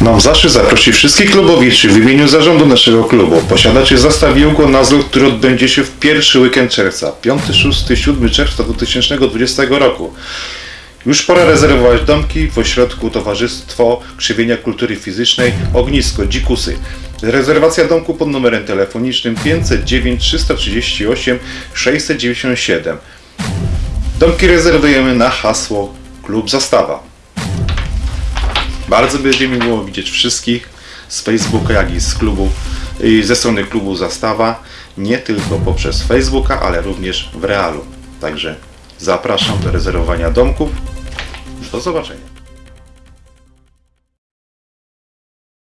Mam zaszczyt zaprosić wszystkich klubowiczów w imieniu zarządu naszego klubu. Posiadacie zestaw Jugo na zlot, który odbędzie się w pierwszy weekend czerwca, 5, 6, 7 czerwca 2020 roku. Już pora rezerwować domki w ośrodku Towarzystwo Krzywienia Kultury Fizycznej Ognisko Dzikusy. Rezerwacja domku pod numerem telefonicznym 509 338 697. Domki rezerwujemy na hasło Klub Zastawa. Bardzo będzie mi miło widzieć wszystkich z Facebooka, jak i z klubu, ze strony klubu Zastawa, nie tylko poprzez Facebooka, ale również w realu. Także zapraszam do rezerwowania domków. Do zobaczenia.